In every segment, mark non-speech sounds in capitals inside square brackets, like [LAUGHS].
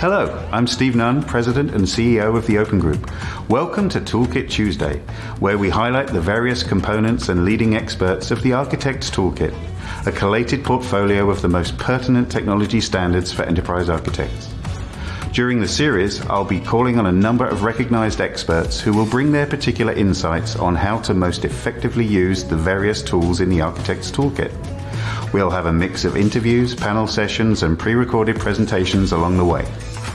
Hello, I'm Steve Nunn, President and CEO of the Open Group. Welcome to Toolkit Tuesday, where we highlight the various components and leading experts of the Architect's Toolkit, a collated portfolio of the most pertinent technology standards for enterprise architects. During the series, I'll be calling on a number of recognized experts who will bring their particular insights on how to most effectively use the various tools in the Architect's Toolkit. We'll have a mix of interviews, panel sessions, and pre-recorded presentations along the way.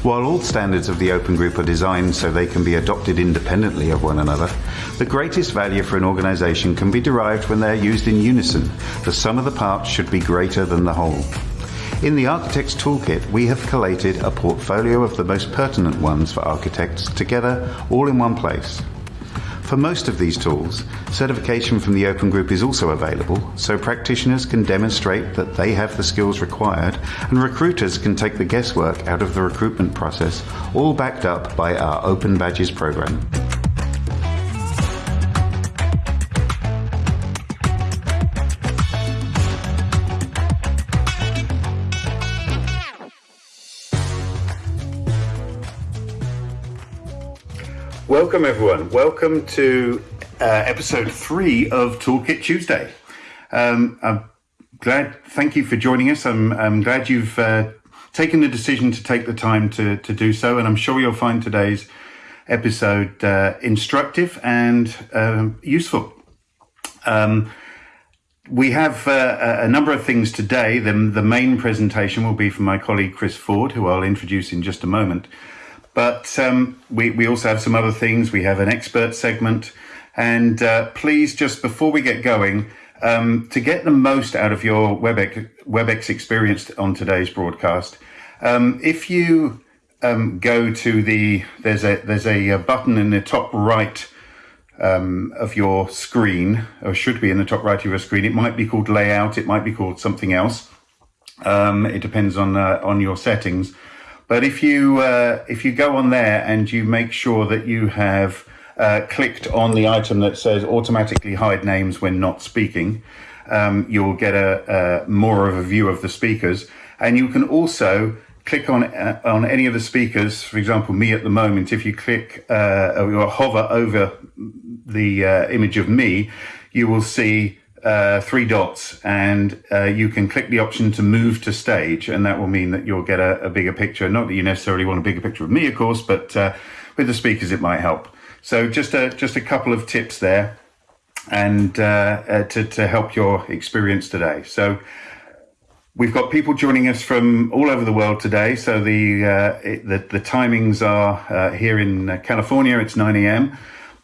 While all standards of the Open Group are designed so they can be adopted independently of one another, the greatest value for an organization can be derived when they're used in unison. The sum of the parts should be greater than the whole. In the Architect's Toolkit, we have collated a portfolio of the most pertinent ones for architects together all in one place. For most of these tools, certification from the Open Group is also available, so practitioners can demonstrate that they have the skills required and recruiters can take the guesswork out of the recruitment process, all backed up by our Open Badges program. Welcome, everyone. Welcome to uh, episode three of Toolkit Tuesday. Um, I'm glad, thank you for joining us. I'm, I'm glad you've uh, taken the decision to take the time to, to do so, and I'm sure you'll find today's episode uh, instructive and um, useful. Um, we have uh, a number of things today. The, the main presentation will be from my colleague Chris Ford, who I'll introduce in just a moment. But um, we, we also have some other things. We have an expert segment. And uh, please, just before we get going, um, to get the most out of your WebEx, WebEx experience on today's broadcast, um, if you um, go to the there's a there's a, a button in the top right um, of your screen, or should be in the top right of your screen. It might be called layout. It might be called something else. Um, it depends on uh, on your settings. But if you uh, if you go on there and you make sure that you have uh, clicked on the item that says automatically hide names when not speaking, um, you'll get a, a, more of a view of the speakers, and you can also click on uh, on any of the speakers. For example, me at the moment, if you click uh, or hover over the uh, image of me, you will see uh, three dots and uh, you can click the option to move to stage and that will mean that you'll get a, a bigger picture. Not that you necessarily want a bigger picture of me, of course, but uh, with the speakers it might help. So just a, just a couple of tips there and uh, uh, to, to help your experience today. So we've got people joining us from all over the world today. So the, uh, it, the, the, timings are here in California, it's 9 a.m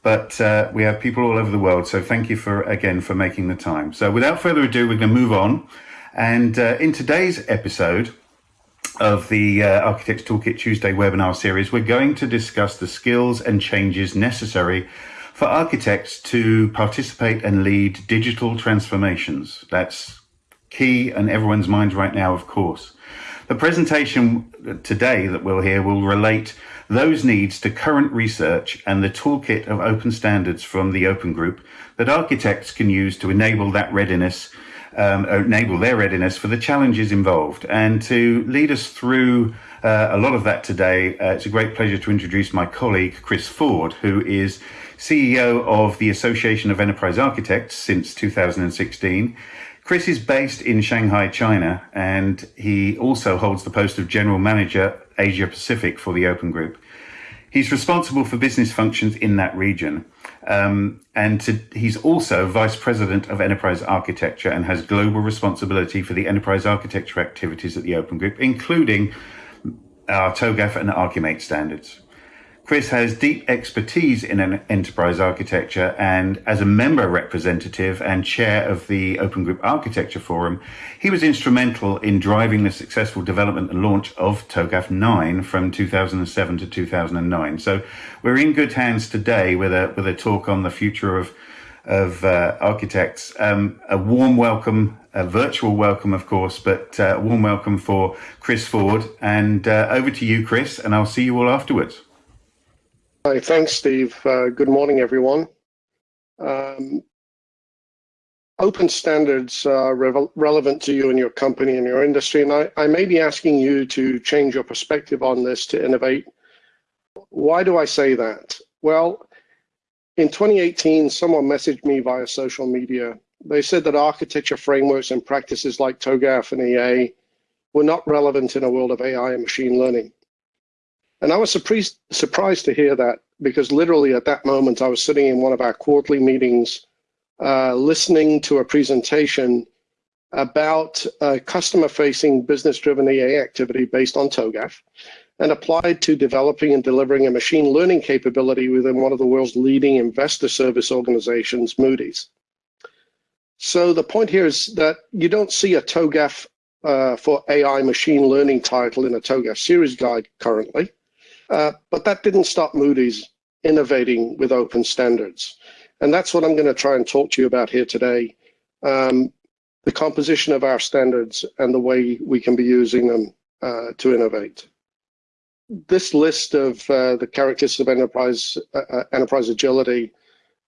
but uh, we have people all over the world. So thank you for again for making the time. So without further ado, we're going to move on. And uh, in today's episode of the uh, Architects Toolkit Tuesday webinar series, we're going to discuss the skills and changes necessary for architects to participate and lead digital transformations. That's key in everyone's minds right now, of course. The presentation today that we'll hear will relate those needs to current research and the toolkit of open standards from the Open Group that architects can use to enable that readiness, um, enable their readiness for the challenges involved. And to lead us through uh, a lot of that today, uh, it's a great pleasure to introduce my colleague, Chris Ford, who is CEO of the Association of Enterprise Architects since 2016. Chris is based in Shanghai, China, and he also holds the post of General Manager Asia Pacific for the Open Group. He's responsible for business functions in that region. Um, and to, he's also Vice President of Enterprise Architecture and has global responsibility for the enterprise architecture activities at the Open Group, including our TOGAF and Archimate standards. Chris has deep expertise in enterprise architecture and as a member representative and chair of the Open Group Architecture Forum, he was instrumental in driving the successful development and launch of TOGAF 9 from 2007 to 2009. So we're in good hands today with a, with a talk on the future of, of uh, architects. Um, a warm welcome, a virtual welcome, of course, but uh, a warm welcome for Chris Ford. And uh, over to you, Chris, and I'll see you all afterwards. Hi, thanks, Steve. Uh, good morning, everyone. Um, open standards are re relevant to you and your company and your industry, and I, I may be asking you to change your perspective on this to innovate. Why do I say that? Well, in 2018, someone messaged me via social media. They said that architecture frameworks and practices like TOGAF and EA were not relevant in a world of AI and machine learning. And I was surprised, surprised to hear that because literally at that moment, I was sitting in one of our quarterly meetings uh, listening to a presentation about a customer-facing business-driven EA activity based on TOGAF and applied to developing and delivering a machine learning capability within one of the world's leading investor service organizations, Moody's. So the point here is that you don't see a TOGAF uh, for AI machine learning title in a TOGAF series guide currently, uh, but that didn't stop Moody's innovating with open standards. And that's what I'm going to try and talk to you about here today. Um, the composition of our standards and the way we can be using them uh, to innovate. This list of uh, the characteristics of enterprise uh, uh, enterprise agility,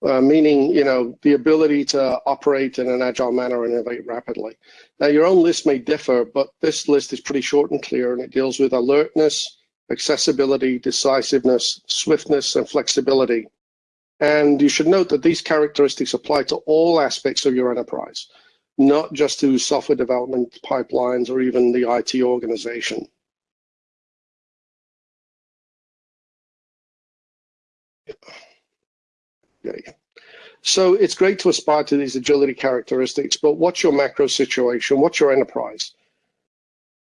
uh, meaning you know the ability to operate in an agile manner and innovate rapidly. Now your own list may differ, but this list is pretty short and clear, and it deals with alertness, accessibility, decisiveness, swiftness, and flexibility. And you should note that these characteristics apply to all aspects of your enterprise, not just to software development pipelines or even the IT organization. Okay. So it's great to aspire to these agility characteristics, but what's your macro situation? What's your enterprise?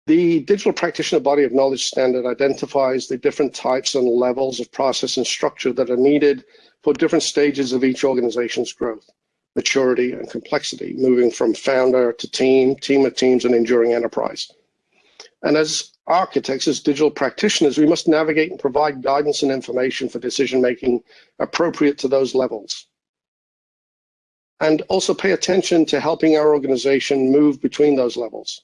The digital practitioner body of knowledge standard identifies the different types and levels of process and structure that are needed for different stages of each organization's growth, maturity, and complexity, moving from founder to team, team of teams, and enduring enterprise. And as architects, as digital practitioners, we must navigate and provide guidance and information for decision making appropriate to those levels. And also pay attention to helping our organization move between those levels.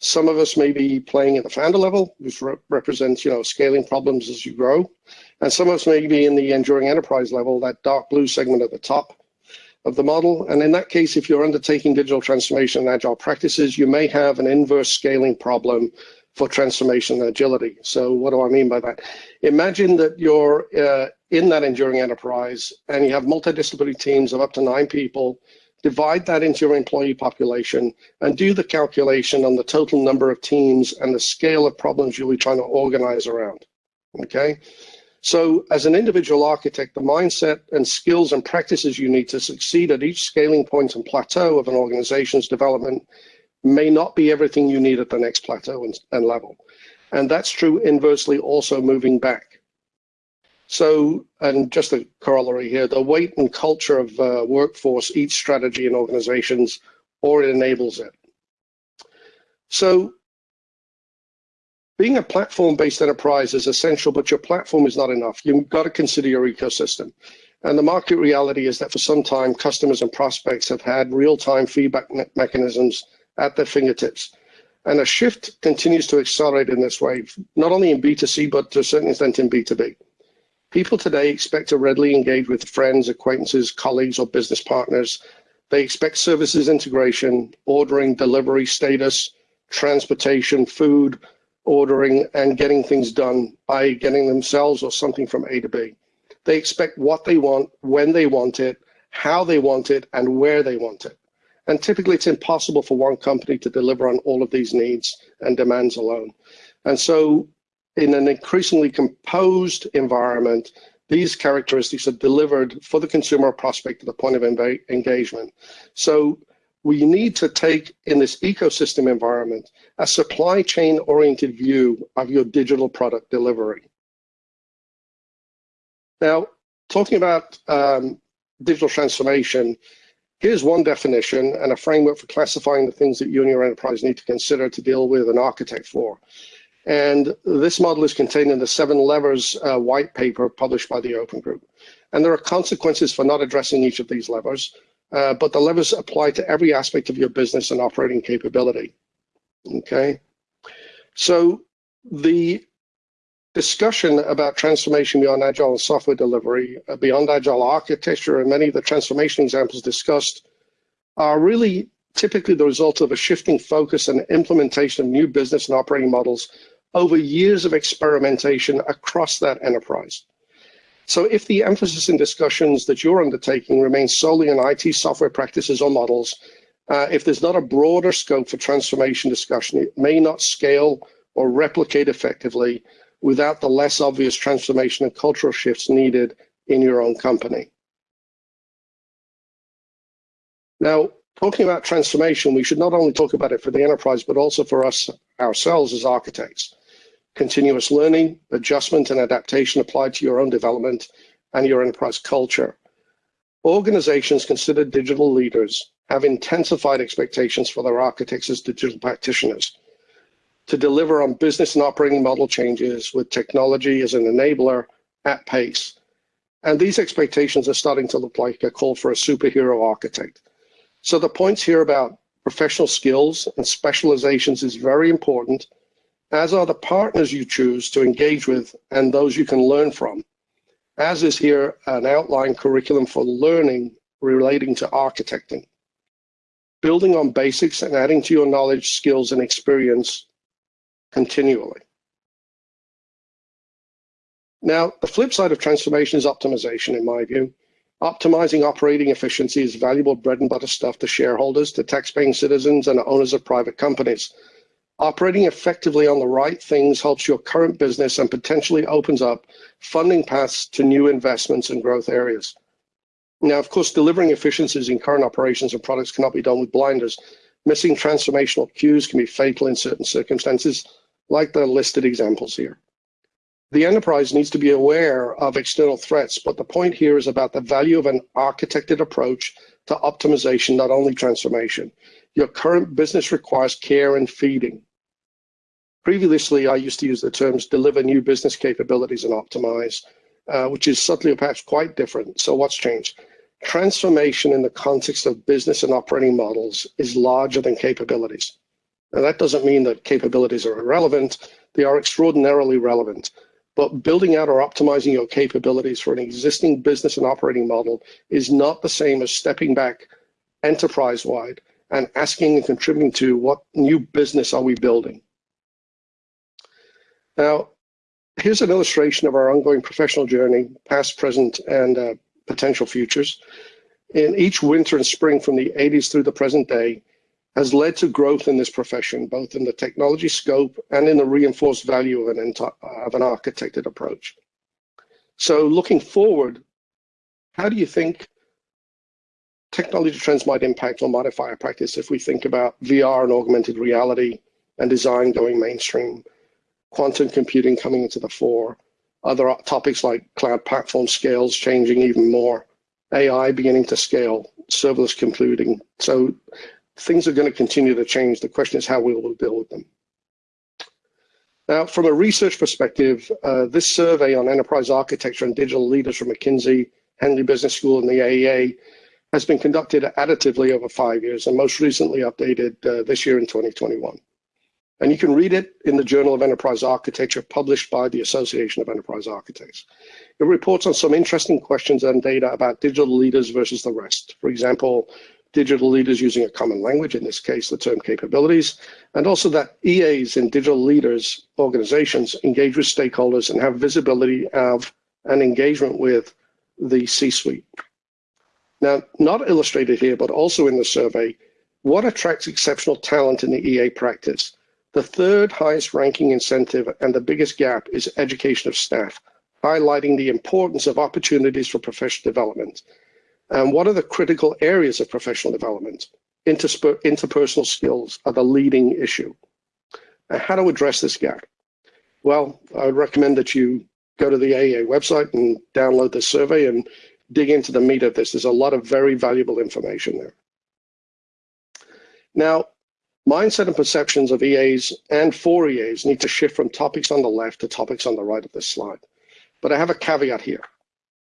Some of us may be playing at the founder level, which re represents, you know, scaling problems as you grow. And some of us may be in the enduring enterprise level, that dark blue segment at the top of the model. And in that case, if you're undertaking digital transformation and agile practices, you may have an inverse scaling problem for transformation and agility. So what do I mean by that? Imagine that you're uh, in that enduring enterprise and you have multidisciplinary teams of up to nine people divide that into your employee population, and do the calculation on the total number of teams and the scale of problems you'll be trying to organize around, okay? So as an individual architect, the mindset and skills and practices you need to succeed at each scaling point and plateau of an organization's development may not be everything you need at the next plateau and, and level. And that's true inversely also moving back. So, and just a corollary here, the weight and culture of uh, workforce each strategy in organizations or it enables it. So being a platform-based enterprise is essential, but your platform is not enough. You've got to consider your ecosystem. And the market reality is that for some time, customers and prospects have had real-time feedback me mechanisms at their fingertips. And a shift continues to accelerate in this way, not only in B2C, but to a certain extent in B2B. People today expect to readily engage with friends, acquaintances, colleagues, or business partners. They expect services integration, ordering, delivery status, transportation, food, ordering, and getting things done by getting themselves or something from A to B. They expect what they want, when they want it, how they want it, and where they want it. And typically it's impossible for one company to deliver on all of these needs and demands alone. And so in an increasingly composed environment, these characteristics are delivered for the consumer prospect at the point of engagement. So we need to take in this ecosystem environment a supply chain oriented view of your digital product delivery. Now, talking about um, digital transformation, here's one definition and a framework for classifying the things that you and your enterprise need to consider to deal with and architect for. And this model is contained in the Seven Levers uh, white paper published by the Open Group. And there are consequences for not addressing each of these levers, uh, but the levers apply to every aspect of your business and operating capability. Okay. So the discussion about transformation beyond agile and software delivery, uh, beyond agile architecture, and many of the transformation examples discussed are really typically the result of a shifting focus and implementation of new business and operating models over years of experimentation across that enterprise. So if the emphasis in discussions that you're undertaking remains solely on IT software practices or models, uh, if there's not a broader scope for transformation discussion, it may not scale or replicate effectively without the less obvious transformation and cultural shifts needed in your own company. Now, talking about transformation, we should not only talk about it for the enterprise, but also for us ourselves as architects. Continuous learning, adjustment, and adaptation applied to your own development and your enterprise culture. Organizations considered digital leaders have intensified expectations for their architects as digital practitioners to deliver on business and operating model changes with technology as an enabler at pace. And these expectations are starting to look like a call for a superhero architect. So the points here about professional skills and specializations is very important, as are the partners you choose to engage with and those you can learn from, as is here an outline curriculum for learning relating to architecting building on basics and adding to your knowledge, skills, and experience continually. Now, the flip side of transformation is optimization, in my view. Optimizing operating efficiency is valuable bread and butter stuff to shareholders, to taxpaying citizens, and owners of private companies. Operating effectively on the right things helps your current business and potentially opens up funding paths to new investments and growth areas. Now, of course, delivering efficiencies in current operations and products cannot be done with blinders. Missing transformational cues can be fatal in certain circumstances, like the listed examples here. The enterprise needs to be aware of external threats, but the point here is about the value of an architected approach to optimization, not only transformation. Your current business requires care and feeding. Previously, I used to use the terms deliver new business capabilities and optimize, uh, which is subtly or perhaps quite different. So what's changed? transformation in the context of business and operating models is larger than capabilities. Now, that doesn't mean that capabilities are irrelevant. They are extraordinarily relevant. But building out or optimizing your capabilities for an existing business and operating model is not the same as stepping back enterprise-wide and asking and contributing to what new business are we building. Now, here's an illustration of our ongoing professional journey, past, present, and uh, potential futures. In each winter and spring from the 80s through the present day has led to growth in this profession, both in the technology scope and in the reinforced value of an, of an architected approach. So looking forward, how do you think technology trends might impact or modify our practice if we think about VR and augmented reality and design going mainstream, quantum computing coming into the fore, other topics like cloud platform scales changing even more, AI beginning to scale, serverless computing. So things are going to continue to change. The question is how we will deal with them. Now, from a research perspective, uh, this survey on enterprise architecture and digital leaders from McKinsey, Henley Business School, and the AEA has been conducted additively over five years and most recently updated uh, this year in 2021. And you can read it in the Journal of Enterprise Architecture published by the Association of Enterprise Architects. It reports on some interesting questions and data about digital leaders versus the rest. For example, digital leaders using a common language, in this case, the term capabilities, and also that EAs in digital leaders organizations engage with stakeholders and have visibility of and engagement with the C-suite. Now, not illustrated here, but also in the survey, what attracts exceptional talent in the EA practice? The third highest ranking incentive and the biggest gap is education of staff, highlighting the importance of opportunities for professional development. And what are the critical areas of professional development? interpersonal skills are the leading issue. And how to address this gap? Well, I would recommend that you go to the AEA website and download the survey and dig into the meat of this. There's a lot of very valuable information there. Now, Mindset and perceptions of EAs and for EAs need to shift from topics on the left to topics on the right of this slide. But I have a caveat here.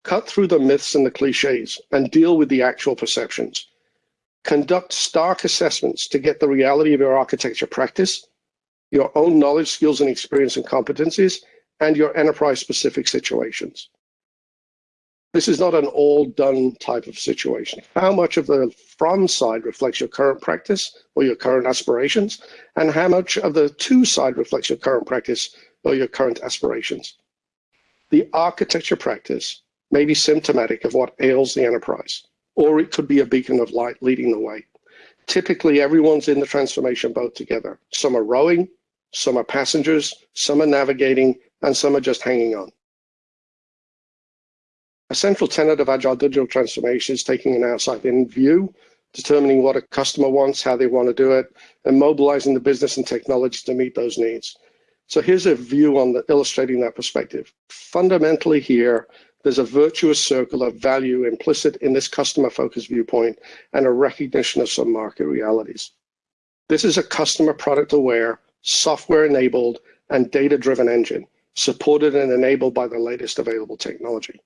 Cut through the myths and the cliches and deal with the actual perceptions. Conduct stark assessments to get the reality of your architecture practice, your own knowledge, skills, and experience and competencies, and your enterprise-specific situations. This is not an all done type of situation. How much of the from side reflects your current practice or your current aspirations, and how much of the to side reflects your current practice or your current aspirations? The architecture practice may be symptomatic of what ails the enterprise, or it could be a beacon of light leading the way. Typically, everyone's in the transformation boat together. Some are rowing, some are passengers, some are navigating, and some are just hanging on. A central tenet of agile digital transformation is taking an outside-in view, determining what a customer wants, how they want to do it, and mobilizing the business and technology to meet those needs. So here's a view on the, illustrating that perspective. Fundamentally here, there's a virtuous circle of value implicit in this customer-focused viewpoint and a recognition of some market realities. This is a customer product aware, software enabled, and data driven engine, supported and enabled by the latest available technology.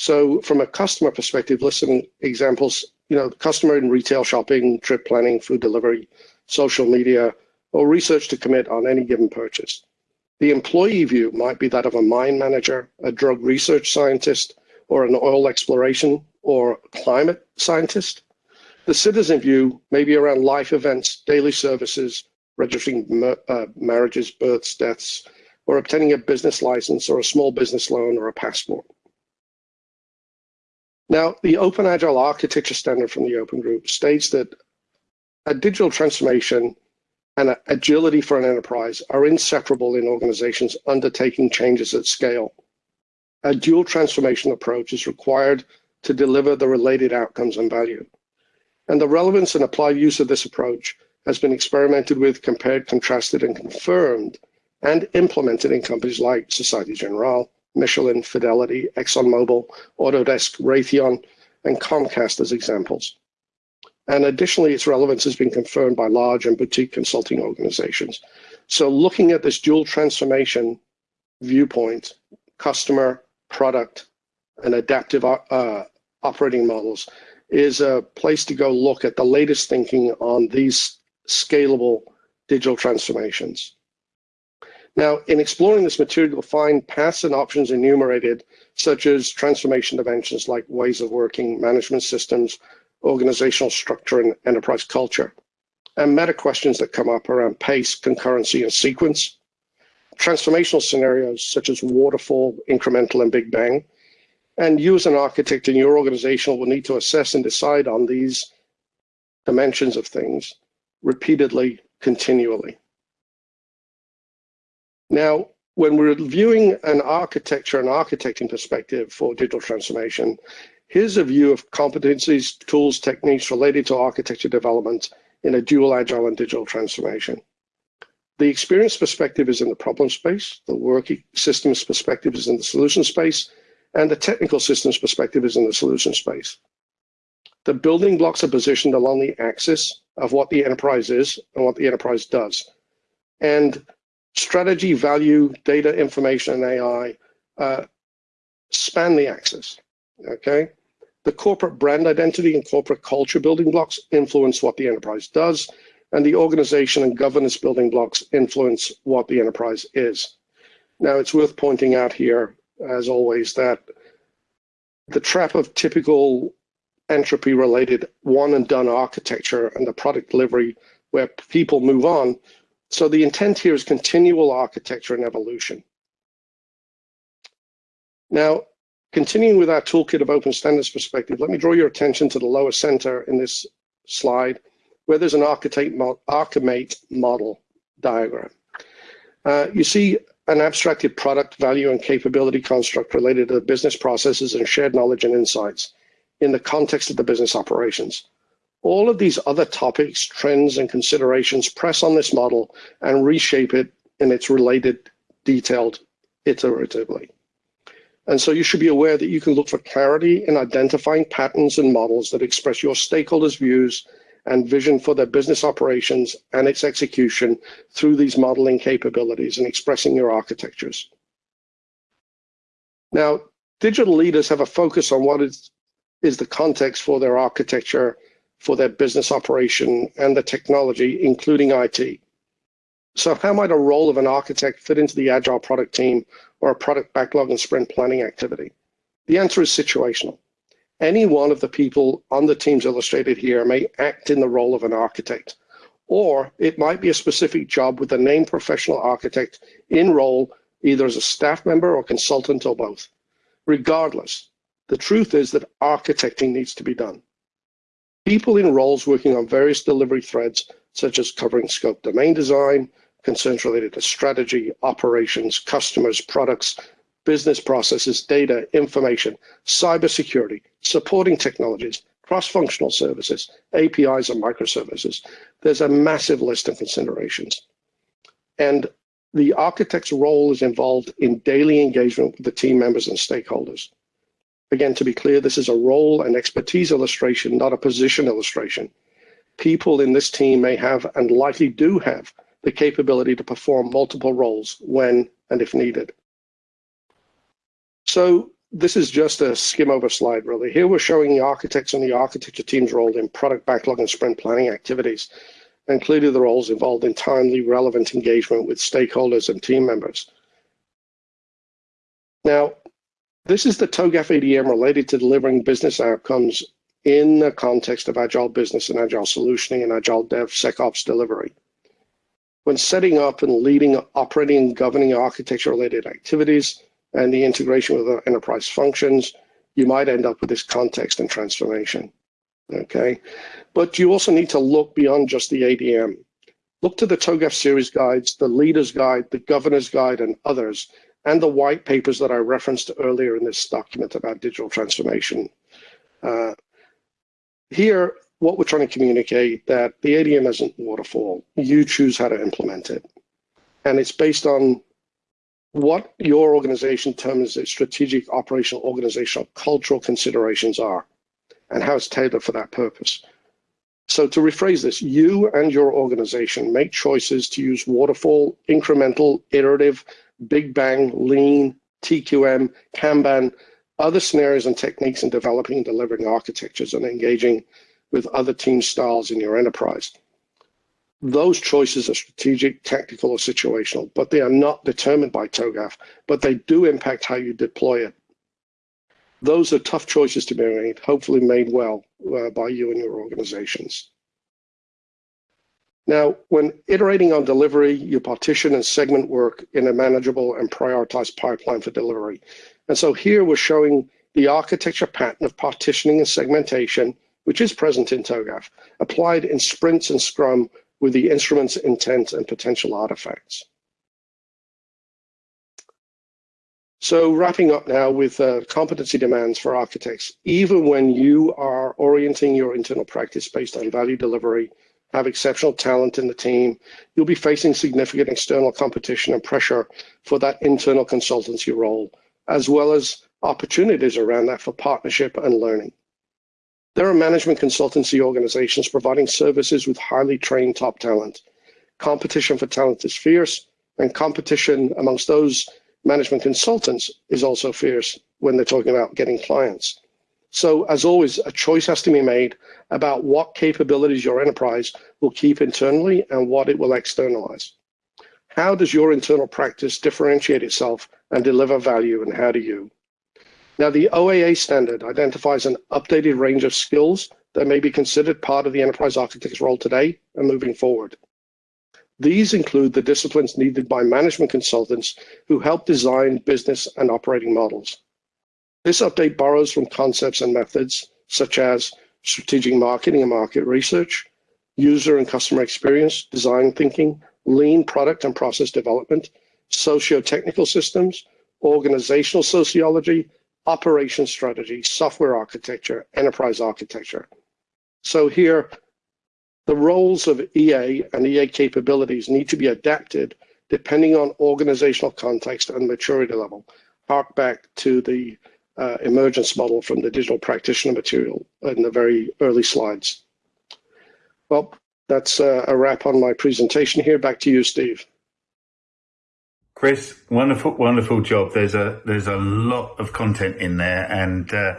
So from a customer perspective, listen examples, you know, customer in retail shopping, trip planning, food delivery, social media, or research to commit on any given purchase. The employee view might be that of a mine manager, a drug research scientist, or an oil exploration or climate scientist. The citizen view may be around life events, daily services, registering uh, marriages, births, deaths, or obtaining a business license or a small business loan or a passport. Now, the Open Agile Architecture Standard from the Open Group states that a digital transformation and agility for an enterprise are inseparable in organizations undertaking changes at scale. A dual transformation approach is required to deliver the related outcomes and value. And the relevance and applied use of this approach has been experimented with, compared, contrasted, and confirmed, and implemented in companies like Societe Generale, Michelin, Fidelity, ExxonMobil, Autodesk, Raytheon, and Comcast as examples. And additionally, its relevance has been confirmed by large and boutique consulting organizations. So looking at this dual transformation viewpoint, customer, product, and adaptive uh, operating models is a place to go look at the latest thinking on these scalable digital transformations. Now, in exploring this material, you'll find paths and options enumerated, such as transformation dimensions like ways of working, management systems, organizational structure, and enterprise culture, and meta questions that come up around pace, concurrency, and sequence. Transformational scenarios such as waterfall, incremental, and big bang. And you as an architect in your organization will need to assess and decide on these dimensions of things repeatedly, continually. Now, when we're viewing an architecture and architecting perspective for digital transformation, here's a view of competencies, tools, techniques related to architecture development in a dual agile and digital transformation. The experience perspective is in the problem space, the work systems perspective is in the solution space, and the technical systems perspective is in the solution space. The building blocks are positioned along the axis of what the enterprise is and what the enterprise does. And strategy, value, data, information, and AI uh, span the axis, okay? The corporate brand identity and corporate culture building blocks influence what the enterprise does, and the organization and governance building blocks influence what the enterprise is. Now, it's worth pointing out here, as always, that the trap of typical entropy related one and done architecture and the product delivery where people move on so the intent here is continual architecture and evolution. Now, continuing with our toolkit of open standards perspective, let me draw your attention to the lower center in this slide, where there's an Archimate model diagram. Uh, you see an abstracted product value and capability construct related to the business processes and shared knowledge and insights in the context of the business operations. All of these other topics, trends, and considerations press on this model and reshape it in its related detailed iteratively. And so you should be aware that you can look for clarity in identifying patterns and models that express your stakeholders' views and vision for their business operations and its execution through these modeling capabilities and expressing your architectures. Now, digital leaders have a focus on what is, is the context for their architecture for their business operation and the technology, including IT. So how might a role of an architect fit into the agile product team or a product backlog and sprint planning activity? The answer is situational. Any one of the people on the teams illustrated here may act in the role of an architect, or it might be a specific job with a named professional architect in role either as a staff member or consultant or both. Regardless, the truth is that architecting needs to be done. People in roles working on various delivery threads, such as covering scope domain design, concerns related to strategy, operations, customers, products, business processes, data, information, cybersecurity, supporting technologies, cross-functional services, APIs and microservices. There's a massive list of considerations. And the architect's role is involved in daily engagement with the team members and stakeholders. Again, to be clear, this is a role and expertise illustration, not a position illustration. People in this team may have and likely do have the capability to perform multiple roles when and if needed. So this is just a skim over slide, really. Here we're showing the architects and the architecture team's role in product backlog and sprint planning activities, including the roles involved in timely, relevant engagement with stakeholders and team members. Now, this is the TOGAF ADM related to delivering business outcomes in the context of agile business and agile solutioning and agile DevSecOps delivery. When setting up and leading operating and governing architecture related activities and the integration with enterprise functions, you might end up with this context and transformation. Okay, but you also need to look beyond just the ADM. Look to the TOGAF series guides, the leader's guide, the governor's guide, and others, and the white papers that I referenced earlier in this document about digital transformation. Uh, here, what we're trying to communicate that the ADM isn't waterfall. You choose how to implement it. And it's based on what your organization terms its strategic, operational, organizational, cultural considerations are and how it's tailored for that purpose. So to rephrase this, you and your organization make choices to use waterfall, incremental, iterative, big bang, lean, TQM, Kanban, other scenarios and techniques in developing and delivering architectures and engaging with other team styles in your enterprise. Those choices are strategic, tactical, or situational, but they are not determined by TOGAF, but they do impact how you deploy it. Those are tough choices to be made, hopefully made well uh, by you and your organizations. Now, when iterating on delivery, you partition and segment work in a manageable and prioritized pipeline for delivery. And so here we're showing the architecture pattern of partitioning and segmentation which is present in TOGAF, applied in sprints and Scrum with the instrument's intent and potential artifacts. So wrapping up now with uh, competency demands for architects, even when you are orienting your internal practice based on value delivery, have exceptional talent in the team, you'll be facing significant external competition and pressure for that internal consultancy role, as well as opportunities around that for partnership and learning. There are management consultancy organizations providing services with highly trained top talent. Competition for talent is fierce, and competition amongst those management consultants is also fierce when they're talking about getting clients. So as always, a choice has to be made about what capabilities your enterprise will keep internally and what it will externalize. How does your internal practice differentiate itself and deliver value and how do you? Now, the OAA standard identifies an updated range of skills that may be considered part of the enterprise architect's role today and moving forward. These include the disciplines needed by management consultants who help design business and operating models. This update borrows from concepts and methods such as strategic marketing and market research, user and customer experience, design thinking, lean product and process development, socio-technical systems, organizational sociology, operation strategy, software architecture, enterprise architecture. So here, the roles of EA and EA capabilities need to be adapted depending on organizational context and maturity level. Hark back to the uh, emergence model from the digital practitioner material in the very early slides. Well, that's uh, a wrap on my presentation here. Back to you, Steve. Chris, wonderful, wonderful job. There's a there's a lot of content in there, and uh,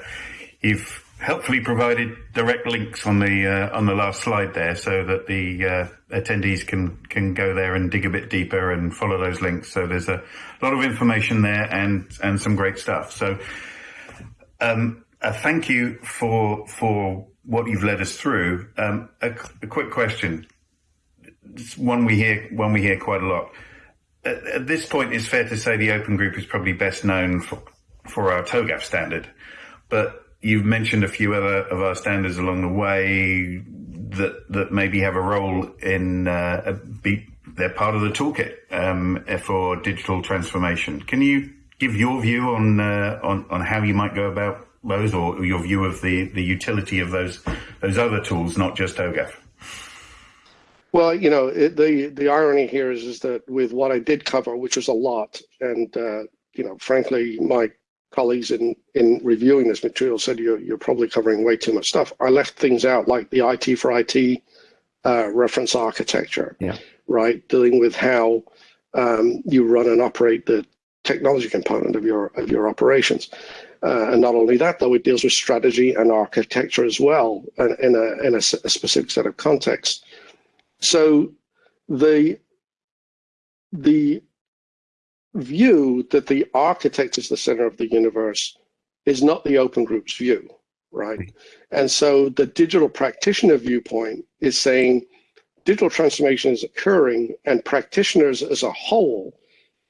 you've helpfully provided direct links on the uh, on the last slide there, so that the uh, attendees can can go there and dig a bit deeper and follow those links. So there's a lot of information there and and some great stuff. So Um, uh, thank you for for what you've led us through. Um, a, a, quick question, it's one we hear one we hear quite a lot. At, at, this point, it's fair to say the Open Group is probably best known for for our TOGAF standard, but you've mentioned a few other of our standards along the way that that maybe have a role in uh, be, they're part of the toolkit um, for digital transformation. Can you give your view on uh, on on how you might go about those, or your view of the the utility of those those other tools, not just TOGAF? Well, you know, it, the the irony here is is that with what I did cover, which was a lot, and uh, you know, frankly, my colleagues in in reviewing this material said you're you're probably covering way too much stuff. I left things out like the IT for IT uh, reference architecture, yeah. right? Dealing with how um, you run and operate the technology component of your of your operations. Uh, and not only that, though, it deals with strategy and architecture as well, in a in a, a specific set of contexts. So the the view that the architect is the center of the universe is not the open group's view, right? And so the digital practitioner viewpoint is saying digital transformation is occurring and practitioners as a whole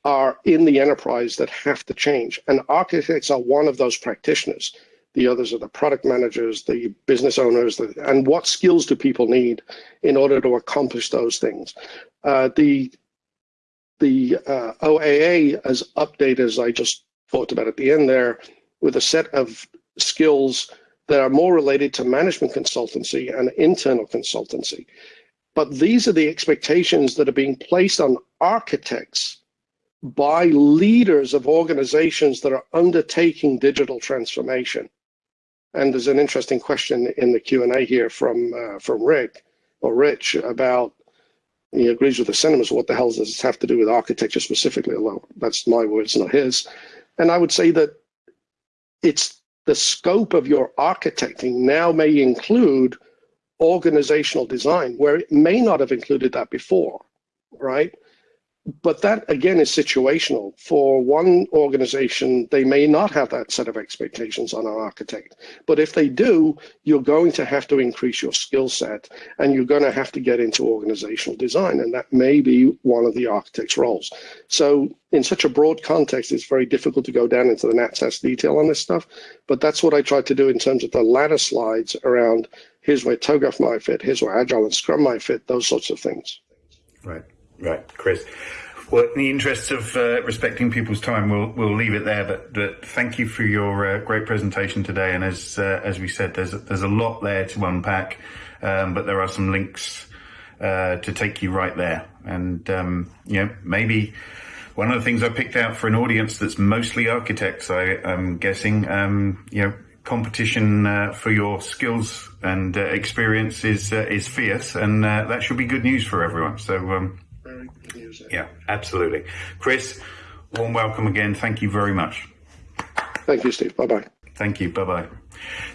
are in the enterprise that have to change. And architects are one of those practitioners. The others are the product managers, the business owners, the, and what skills do people need in order to accomplish those things? Uh, the the uh, OAA as updated, as I just talked about at the end there, with a set of skills that are more related to management consultancy and internal consultancy. But these are the expectations that are being placed on architects by leaders of organizations that are undertaking digital transformation. And there's an interesting question in the Q&A here from uh, from Rick or Rich about he agrees with the sentiments. What the hell does this have to do with architecture specifically? Although that's my words, not his. And I would say that it's the scope of your architecting now may include organizational design, where it may not have included that before, right? But that again is situational. For one organization, they may not have that set of expectations on an architect. But if they do, you're going to have to increase your skill set and you're going to have to get into organizational design. And that may be one of the architect's roles. So in such a broad context, it's very difficult to go down into the NatSAS detail on this stuff. But that's what I tried to do in terms of the latter slides around here's where TOGAF might fit, here's where Agile and Scrum might fit, those sorts of things. Right. Right, Chris. Well, in the interests of uh, respecting people's time, we'll we'll leave it there. But, but thank you for your uh, great presentation today. And as uh, as we said, there's there's a lot there to unpack, um, but there are some links uh, to take you right there. And um, you know, maybe one of the things I picked out for an audience that's mostly architects, I am guessing, um, you know, competition uh, for your skills and uh, experience is is fierce, and that should be good news for everyone. So. Um, yeah, absolutely. Chris, warm welcome again. Thank you very much. Thank you, Steve. Bye bye. Thank you. Bye bye.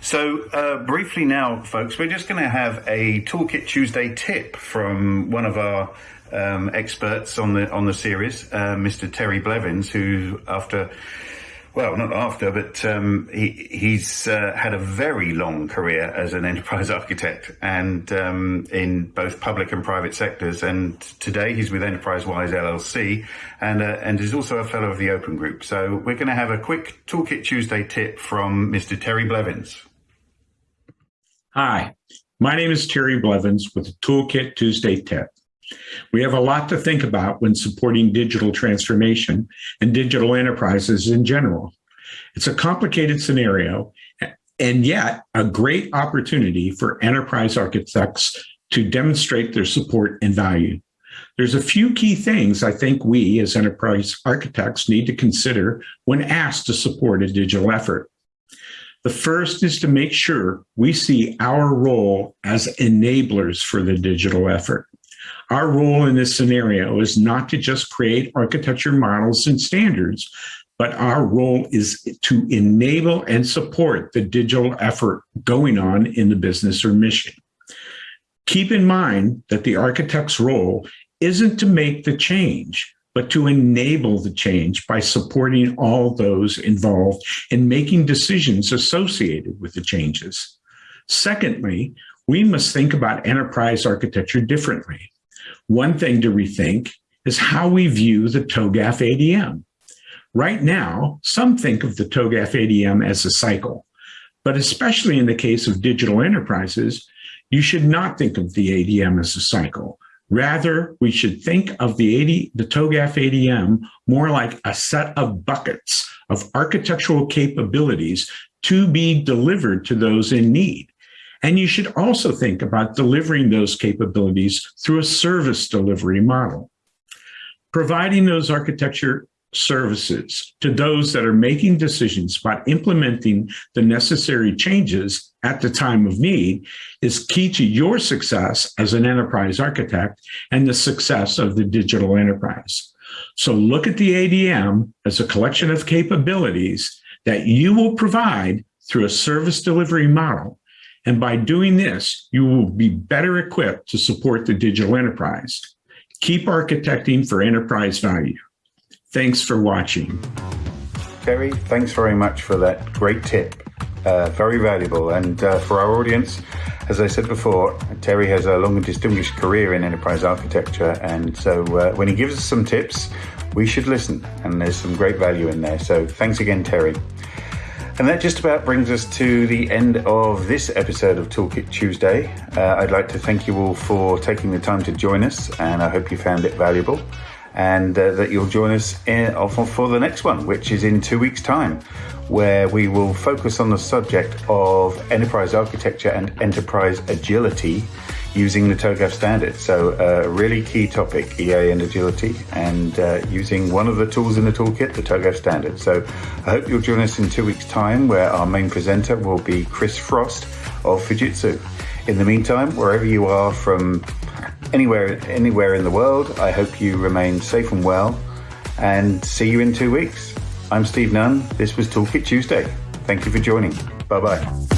So, uh, briefly now, folks, we're just going to have a Toolkit Tuesday tip from one of our um, experts on the on the series, uh, Mr. Terry Blevins, who, after well, not after, but um, he, he's uh, had a very long career as an [LAUGHS] enterprise architect and um, in both public and private sectors. And today he's with EnterpriseWise LLC and, uh, and is also a fellow of the Open Group. So we're going to have a quick Toolkit Tuesday tip from Mr. Terry Blevins. Hi, my name is Terry Blevins with Toolkit Tuesday tip. We have a lot to think about when supporting digital transformation and digital enterprises in general. It's a complicated scenario and yet a great opportunity for enterprise architects to demonstrate their support and value. There's a few key things I think we as enterprise architects need to consider when asked to support a digital effort. The first is to make sure we see our role as enablers for the digital effort. Our role in this scenario is not to just create architecture models and standards, but our role is to enable and support the digital effort going on in the business or mission. Keep in mind that the architect's role isn't to make the change, but to enable the change by supporting all those involved in making decisions associated with the changes. Secondly, we must think about enterprise architecture differently. One thing to rethink is how we view the TOGAF ADM. Right now, some think of the TOGAF ADM as a cycle, but especially in the case of digital enterprises, you should not think of the ADM as a cycle. Rather, we should think of the, 80, the TOGAF ADM more like a set of buckets of architectural capabilities to be delivered to those in need. And you should also think about delivering those capabilities through a service delivery model. Providing those architecture services to those that are making decisions about implementing the necessary changes at the time of need is key to your success as an enterprise architect and the success of the digital enterprise. So look at the ADM as a collection of capabilities that you will provide through a service delivery model. And by doing this, you will be better equipped to support the digital enterprise. Keep architecting for enterprise value. Thanks for watching. Terry, thanks very much for that great tip. Uh, very valuable. And uh, for our audience, as I said before, Terry has a long and distinguished career in enterprise architecture. And so uh, when he gives us some tips, we should listen. And there's some great value in there. So thanks again, Terry. And that just about brings us to the end of this episode of Toolkit Tuesday. Uh, I'd like to thank you all for taking the time to join us, and I hope you found it valuable and uh, that you'll join us in, for the next one, which is in two weeks' time, where we will focus on the subject of enterprise architecture and enterprise agility using the TOGAF standard. So, uh, a really key topic, EA and agility, and uh, using one of the tools in the toolkit, the TOGAF standard. So, I hope you'll join us in two weeks' time, where our main presenter will be Chris Frost of Fujitsu. In the meantime, wherever you are from anywhere anywhere in the world. I hope you remain safe and well and see you in two weeks. I'm Steve Nunn. This was Toolkit Tuesday. Thank you for joining. Bye bye.